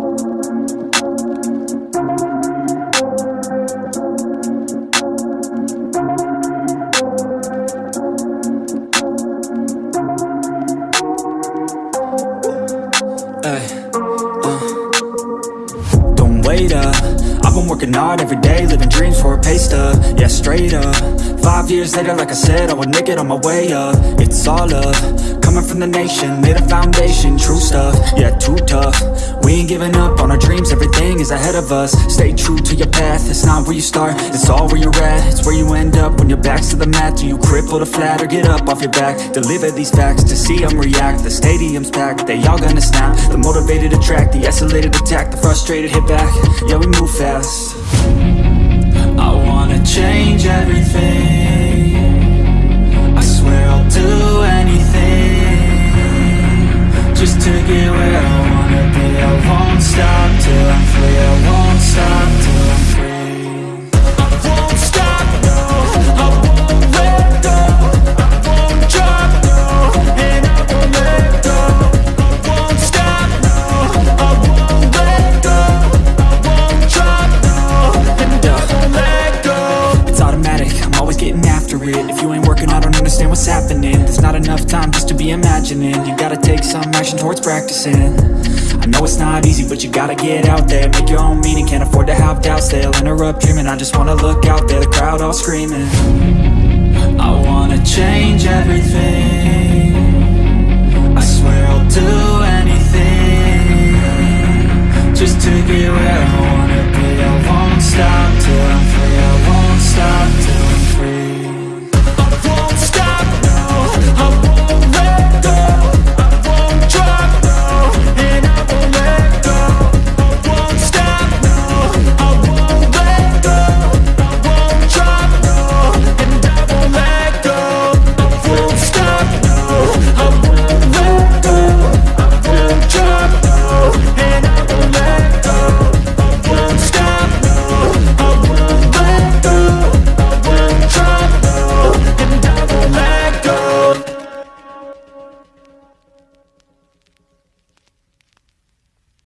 Uh. Uh. working hard every day Living dreams for a pay stub. Yeah, straight up. Five years later, like I said I would make it on my way up. It's all up, Coming from the nation Made a foundation True stuff. Yeah, too tough We ain't giving up on our dreams Everything is ahead of us. Stay true to your path It's not where you start It's all where you're at. It's where you end up When your back's to the mat. Do you cripple or flat Or get up off your back? Deliver these facts To see them react. The stadium's packed They all gonna snap. The motivated attract The isolated attack The frustrated hit back. Yeah, we move fast. I wanna change everything. I swear I'll do anything Just to get where I I won't stop I'm free. I won't stop I'm free. I won't stop, no. I won't let go. I won't drop, no. And I won't let go. I won't stop, no. I won't let go. Won't drop, no. And I won't let go. It's automatic, I'm always getting after it. If you ain't working, I don't understand what's happening. There's not enough time just to be imagining. You gotta take some action towards practicing I know it's not easy, but you gotta get out there. Make your own meaning, can't afford to have doubts. They'll interrupt dreaming, I just wanna look out there The crowd all screaming. I wanna change everything. I swear I'll do anything Just to get